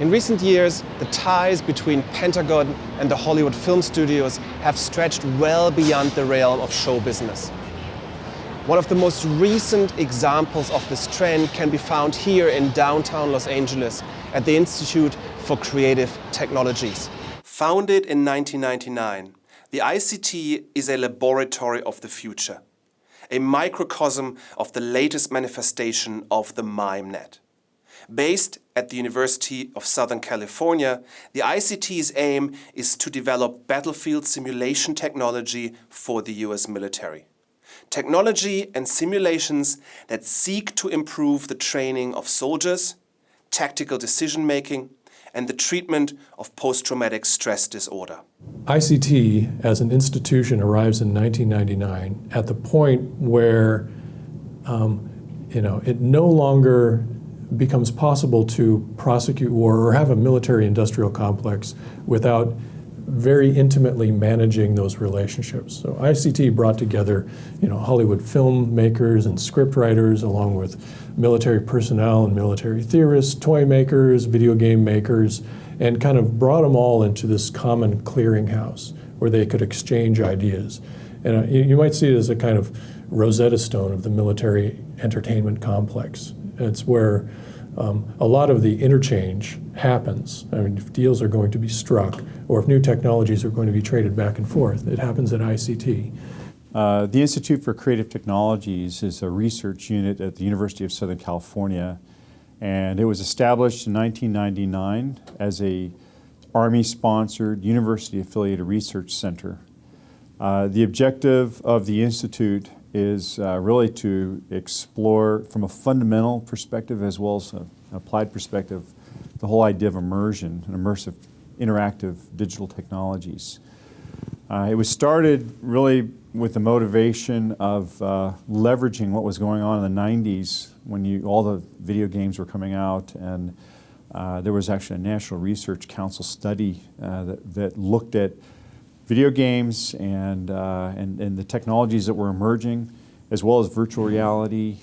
In recent years, the ties between Pentagon and the Hollywood film studios have stretched well beyond the realm of show business. One of the most recent examples of this trend can be found here in downtown Los Angeles at the Institute for Creative Technologies. Founded in 1999, the ICT is a laboratory of the future, a microcosm of the latest manifestation of the MIMEnet. Based at the University of Southern California, the ICT's aim is to develop battlefield simulation technology for the US military. Technology and simulations that seek to improve the training of soldiers, tactical decision-making, and the treatment of post-traumatic stress disorder. ICT as an institution arrives in 1999 at the point where um, you know, it no longer becomes possible to prosecute war or have a military industrial complex without very intimately managing those relationships. So ICT brought together you know, Hollywood filmmakers and scriptwriters along with military personnel and military theorists, toy makers, video game makers, and kind of brought them all into this common clearinghouse where they could exchange ideas. And uh, you, you might see it as a kind of Rosetta Stone of the military entertainment complex. It's where um, a lot of the interchange happens. I mean, if deals are going to be struck or if new technologies are going to be traded back and forth, it happens at ICT. Uh, the Institute for Creative Technologies is a research unit at the University of Southern California and it was established in 1999 as a Army-sponsored, university-affiliated research center. Uh, the objective of the Institute is uh, really to explore from a fundamental perspective as well as an applied perspective the whole idea of immersion and immersive interactive digital technologies. Uh, it was started really with the motivation of uh, leveraging what was going on in the 90s when you, all the video games were coming out and uh, there was actually a National Research Council study uh, that, that looked at video games and, uh, and, and the technologies that were emerging, as well as virtual reality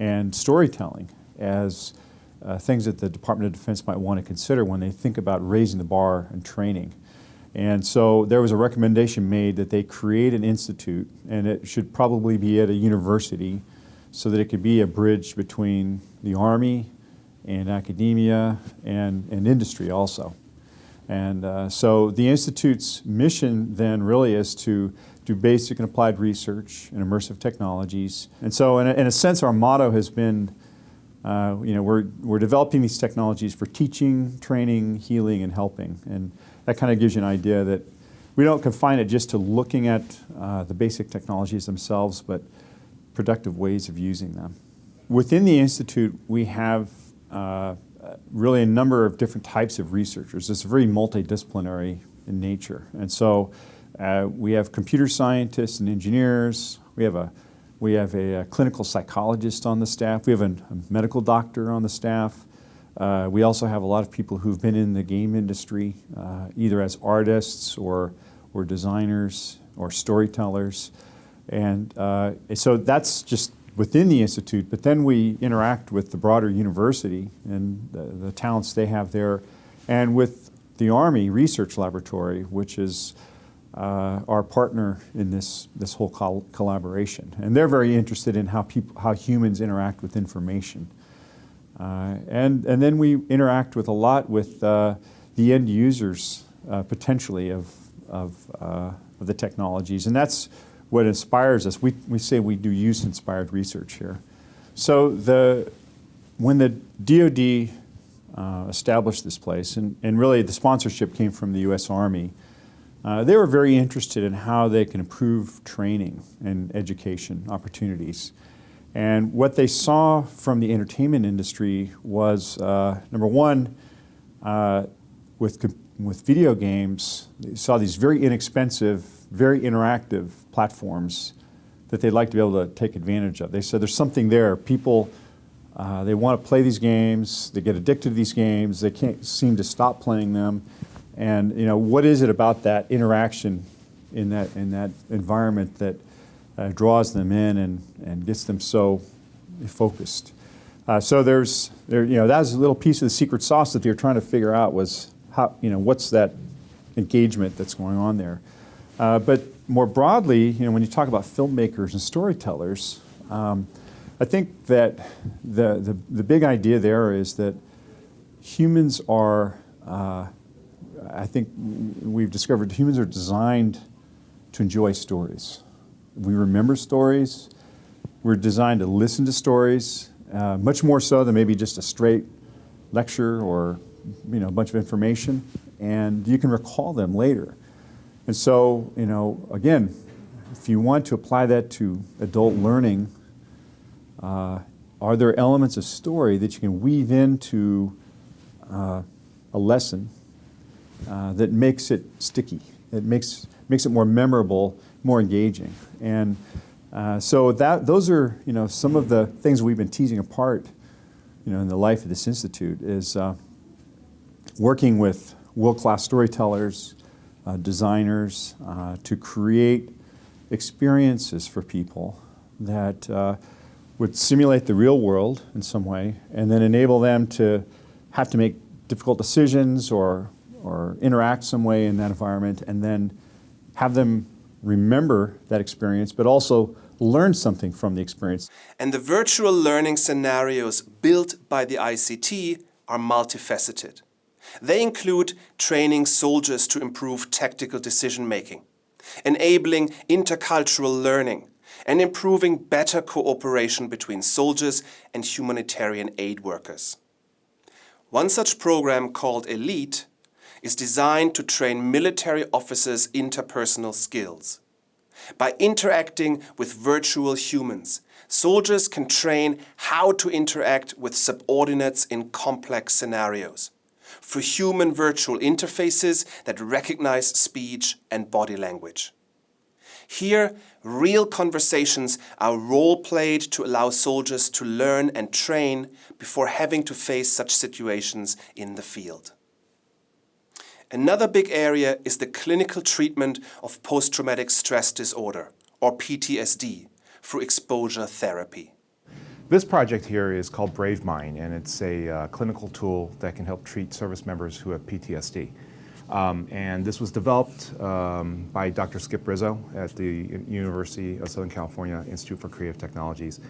and storytelling as uh, things that the Department of Defense might want to consider when they think about raising the bar and training. And so there was a recommendation made that they create an institute, and it should probably be at a university so that it could be a bridge between the Army and academia and, and industry also. And uh, so the Institute's mission then really is to do basic and applied research in immersive technologies. And so in a, in a sense our motto has been, uh, you know, we're, we're developing these technologies for teaching, training, healing, and helping. And that kind of gives you an idea that we don't confine it just to looking at uh, the basic technologies themselves, but productive ways of using them. Within the Institute, we have uh, really a number of different types of researchers. It's very multidisciplinary in nature. And so uh, we have computer scientists and engineers. We have a we have a, a clinical psychologist on the staff. We have a, a medical doctor on the staff. Uh, we also have a lot of people who've been in the game industry, uh, either as artists or, or designers or storytellers. And uh, so that's just within the Institute, but then we interact with the broader university and the, the talents they have there, and with the Army Research Laboratory, which is uh, our partner in this, this whole col collaboration. And they're very interested in how, people, how humans interact with information. Uh, and, and then we interact with a lot with uh, the end users, uh, potentially, of, of, uh, of the technologies. And that's what inspires us. We, we say we do use-inspired research here. So the, when the DoD uh, established this place, and, and really the sponsorship came from the U.S. Army, uh, they were very interested in how they can improve training and education opportunities. And what they saw from the entertainment industry was, uh, number one, uh, with, with video games, they saw these very inexpensive, very interactive platforms that they'd like to be able to take advantage of. They said there's something there. People, uh, they want to play these games, they get addicted to these games, they can't seem to stop playing them. And you know, what is it about that interaction in that, in that environment that uh, draws them in and, and gets them so focused? Uh, so there's, there, you know, that was a little piece of the secret sauce that they were trying to figure out was how, you know, what's that engagement that's going on there. Uh, but more broadly, you know, when you talk about filmmakers and storytellers, um, I think that the, the, the, big idea there is that humans are, uh, I think we've discovered humans are designed to enjoy stories. We remember stories. We're designed to listen to stories, uh, much more so than maybe just a straight lecture or you know, a bunch of information, and you can recall them later. And so, you know, again, if you want to apply that to adult learning, uh, are there elements of story that you can weave into uh, a lesson uh, that makes it sticky? It makes, makes it more memorable, more engaging. And uh, so that, those are you know, some of the things we've been teasing apart you know, in the life of this institute is uh, working with world-class storytellers, uh, designers, uh, to create experiences for people that uh, would simulate the real world in some way and then enable them to have to make difficult decisions or, or interact some way in that environment and then have them remember that experience, but also learn something from the experience. And the virtual learning scenarios built by the ICT are multifaceted. They include training soldiers to improve tactical decision making, enabling intercultural learning, and improving better cooperation between soldiers and humanitarian aid workers. One such program called ELITE is designed to train military officers' interpersonal skills. By interacting with virtual humans, soldiers can train how to interact with subordinates in complex scenarios for human virtual interfaces that recognize speech and body language. Here, real conversations are role-played to allow soldiers to learn and train before having to face such situations in the field. Another big area is the clinical treatment of post-traumatic stress disorder, or PTSD, through exposure therapy. This project here is called BraveMind, and it's a uh, clinical tool that can help treat service members who have PTSD. Um, and this was developed um, by Dr. Skip Rizzo at the University of Southern California Institute for Creative Technologies.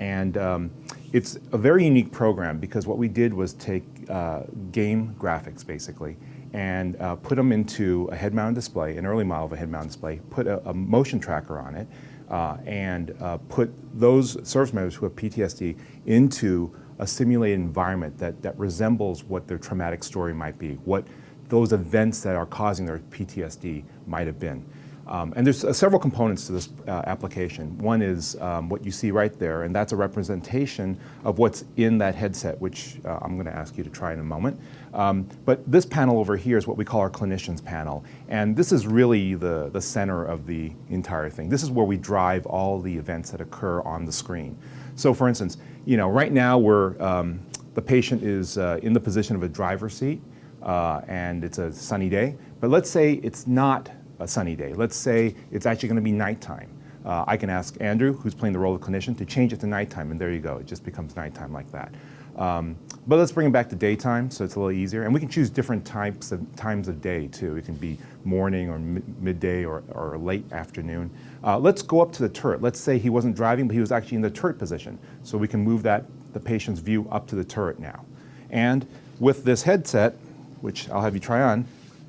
And um, it's a very unique program because what we did was take uh, game graphics, basically, and uh, put them into a head-mounted display, an early model of a head-mounted display, put a, a, motion tracker on it, uh, and uh, put those service members who have PTSD into a simulated environment that, that resembles what their traumatic story might be, what those events that are causing their PTSD might have been. Um, and there's uh, several components to this uh, application. One is um, what you see right there, and that's a representation of what's in that headset, which uh, I'm going to ask you to try in a moment. Um, but this panel over here is what we call our clinicians panel, and this is really the, the center of the entire thing. This is where we drive all the events that occur on the screen. So for instance, you know, right now we're, um, the patient is uh, in the position of a driver's seat, uh, and it's a sunny day, but let's say it's not a sunny day. Let's say it's actually going to be nighttime. Uh, I can ask Andrew, who's playing the role of clinician, to change it to nighttime, and there you go. It just becomes nighttime like that. Um, but let's bring it back to daytime, so it's a little easier. And we can choose different types of times of day, too. It can be morning or midday or, or late afternoon. Uh, let's go up to the turret. Let's say he wasn't driving, but he was actually in the turret position. So we can move that, the patient's view up to the turret now. And with this headset, which I'll have you try on,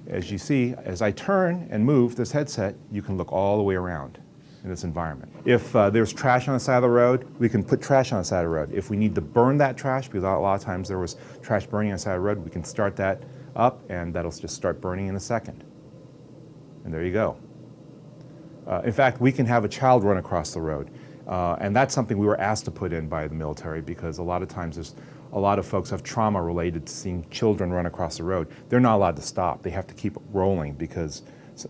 as you see, as I turn and move this headset, you can look all the way around in this environment. If uh, there's trash on the side of the road, we can put trash on the side of the road. If we need to burn that trash, because a lot of times there was trash burning on the side of the road, we can start that up and that'll just start burning in a second. And there you go. Uh, in fact, we can have a child run across the road. Uh, and that's something we were asked to put in by the military because a lot of times there's a lot of folks have trauma related to seeing children run across the road. They're not allowed to stop. They have to keep rolling because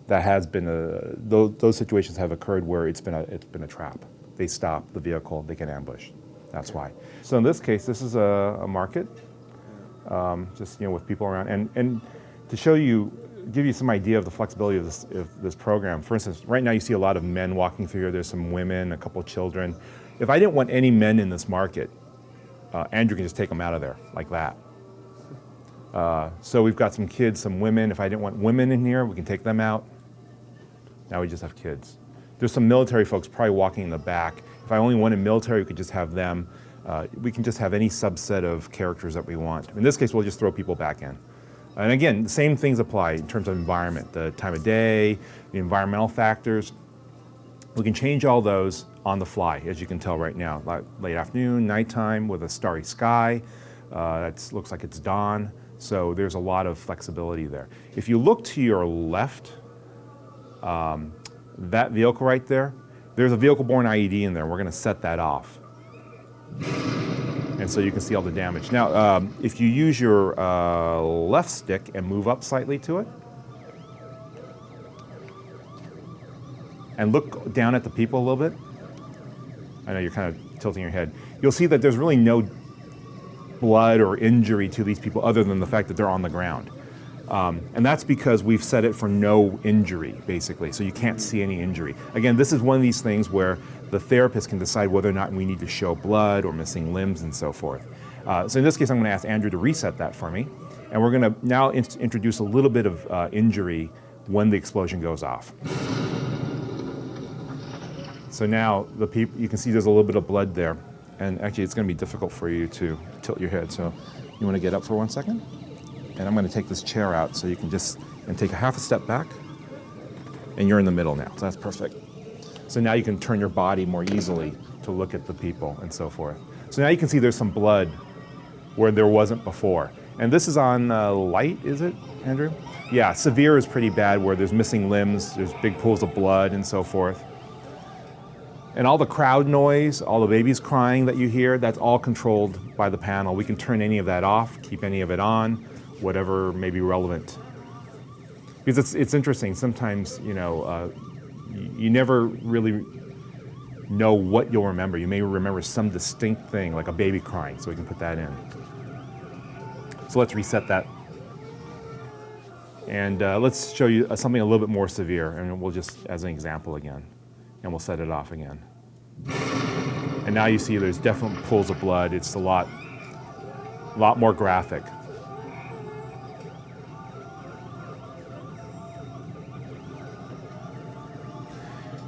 that has been a, those, those situations have occurred where it's been a, it's been a trap. They stop the vehicle, they get ambushed. That's why. So in this case, this is a, a market, um, just you know, with people around. And, and to show you, give you some idea of the flexibility of this, of this program, for instance, right now you see a lot of men walking through here. There's some women, a couple children. If I didn't want any men in this market, uh, Andrew can just take them out of there like that. Uh, so we've got some kids, some women. If I didn't want women in here, we can take them out. Now we just have kids. There's some military folks probably walking in the back. If I only wanted military, we could just have them. Uh, we can just have any subset of characters that we want. In this case, we'll just throw people back in. And again, the same things apply in terms of environment, the time of day, the environmental factors. We can change all those on the fly, as you can tell right now. Late afternoon, nighttime with a starry sky. Uh, it looks like it's dawn. So there's a lot of flexibility there. If you look to your left, um, that vehicle right there, there's a vehicle-borne IED in there. We're going to set that off. And so you can see all the damage. Now, um, if you use your uh, left stick and move up slightly to it, and look down at the people a little bit, I know you're kind of tilting your head, you'll see that there's really no blood or injury to these people other than the fact that they're on the ground. Um, and that's because we've set it for no injury, basically, so you can't see any injury. Again, this is one of these things where the therapist can decide whether or not we need to show blood or missing limbs and so forth. Uh, so in this case, I'm going to ask Andrew to reset that for me. And we're going to now in introduce a little bit of uh, injury when the explosion goes off. So now the you can see there's a little bit of blood there. And actually, it's going to be difficult for you to tilt your head. So you want to get up for one second? And I'm going to take this chair out so you can just, and take a half a step back. And you're in the middle now, so that's perfect. So now you can turn your body more easily to look at the people and so forth. So now you can see there's some blood where there wasn't before. And this is on uh, light, is it, Andrew? Yeah, severe is pretty bad where there's missing limbs, there's big pools of blood and so forth. And all the crowd noise, all the babies crying that you hear, that's all controlled by the panel. We can turn any of that off, keep any of it on, whatever may be relevant. Because it's, it's interesting, sometimes, you know, uh, you, never really know what you'll remember. You may remember some distinct thing, like a baby crying, so we can put that in. So let's reset that. And uh, let's show you something a little bit more severe, and we'll just, as an example again, and we'll set it off again. And now you see there's definite pools of blood. It's a lot, lot more graphic.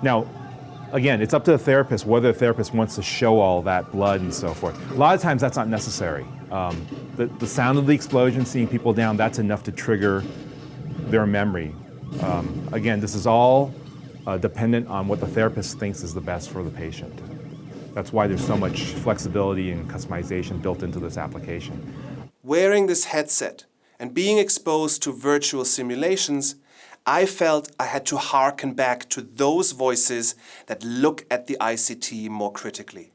Now, again, it's up to the therapist whether the therapist wants to show all that blood and so forth. A lot of times that's not necessary. Um, the, the sound of the explosion, seeing people down, that's enough to trigger their memory. Um, again, this is all uh, dependent on what the therapist thinks is the best for the patient. That's why there's so much flexibility and customization built into this application. Wearing this headset and being exposed to virtual simulations, I felt I had to hearken back to those voices that look at the ICT more critically.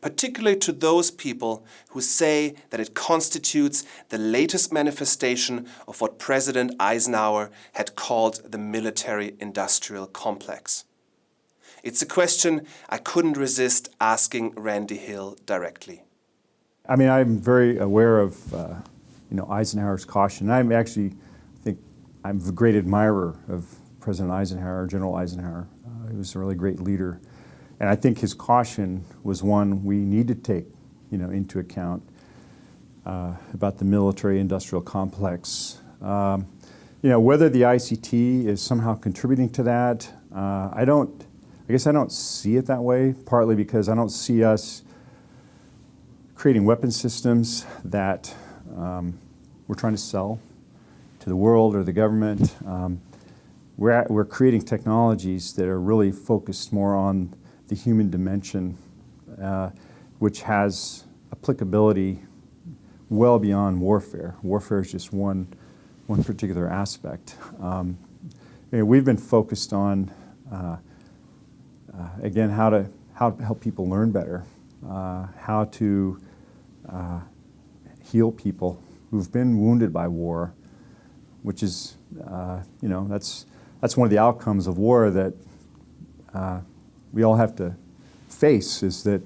Particularly to those people who say that it constitutes the latest manifestation of what President Eisenhower had called the military-industrial complex. It's a question I couldn't resist asking Randy Hill directly. I mean, I'm very aware of, uh, you know, Eisenhower's caution. I'm actually, I think, I'm a great admirer of President Eisenhower, General Eisenhower. Uh, he was a really great leader. And I think his caution was one we need to take, you know, into account uh, about the military-industrial complex. Um, you know, whether the ICT is somehow contributing to that, uh, I don't, I guess I don't see it that way, partly because I don't see us creating weapon systems that um, we're trying to sell to the world or the government. Um, we're, at, we're creating technologies that are really focused more on the human dimension, uh, which has applicability well beyond warfare. Warfare is just one, one particular aspect. Um, you know, we've been focused on uh, uh, again, how to, how to help people learn better, uh, how to uh, heal people who've been wounded by war, which is, uh, you know, that's, that's one of the outcomes of war that we all have to face is that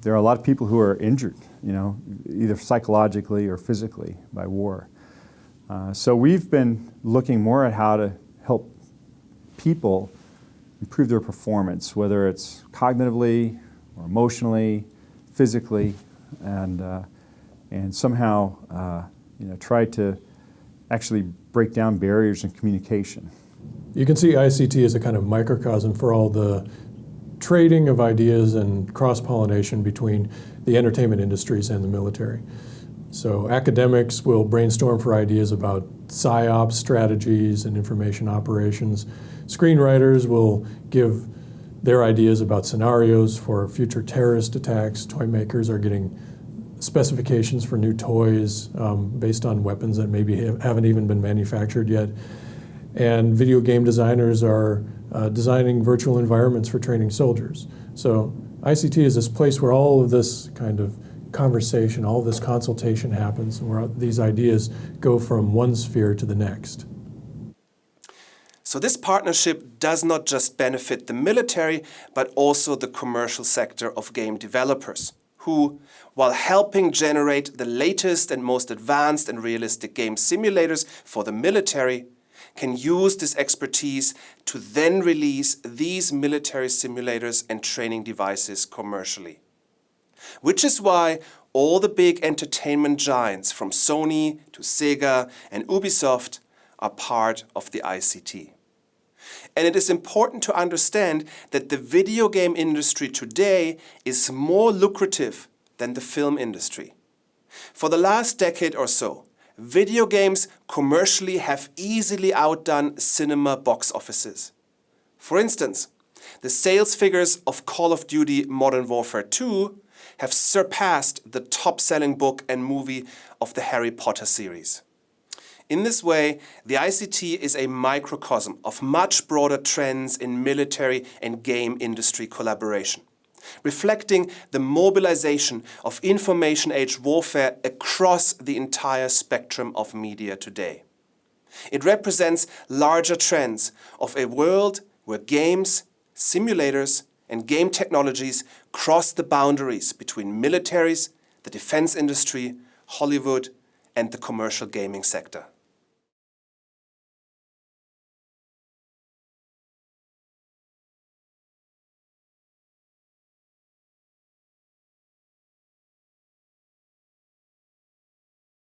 there are a lot of people who are injured, you know, either psychologically or physically by war. Uh, so we've been looking more at how to help people improve their performance, whether it's cognitively or emotionally, physically, and, uh, and somehow uh, you know, try to actually break down barriers in communication. You can see ICT as a kind of microcosm for all the trading of ideas and cross-pollination between the entertainment industries and the military. So academics will brainstorm for ideas about PSYOP strategies and information operations. Screenwriters will give their ideas about scenarios for future terrorist attacks. Toy makers are getting specifications for new toys um, based on weapons that maybe haven't even been manufactured yet. And video game designers are uh, designing virtual environments for training soldiers. So ICT is this place where all of this kind of conversation, all this consultation happens, where these ideas go from one sphere to the next. So this partnership does not just benefit the military, but also the commercial sector of game developers, who, while helping generate the latest and most advanced and realistic game simulators for the military, can use this expertise to then release these military simulators and training devices commercially. Which is why all the big entertainment giants from Sony to Sega and Ubisoft are part of the ICT. And it is important to understand that the video game industry today is more lucrative than the film industry. For the last decade or so, video games commercially have easily outdone cinema box offices. For instance, the sales figures of Call of Duty Modern Warfare 2 have surpassed the top-selling book and movie of the Harry Potter series. In this way, the ICT is a microcosm of much broader trends in military and game industry collaboration, reflecting the mobilization of information age warfare across the entire spectrum of media today. It represents larger trends of a world where games, simulators and game technologies cross the boundaries between militaries, the defense industry, Hollywood and the commercial gaming sector.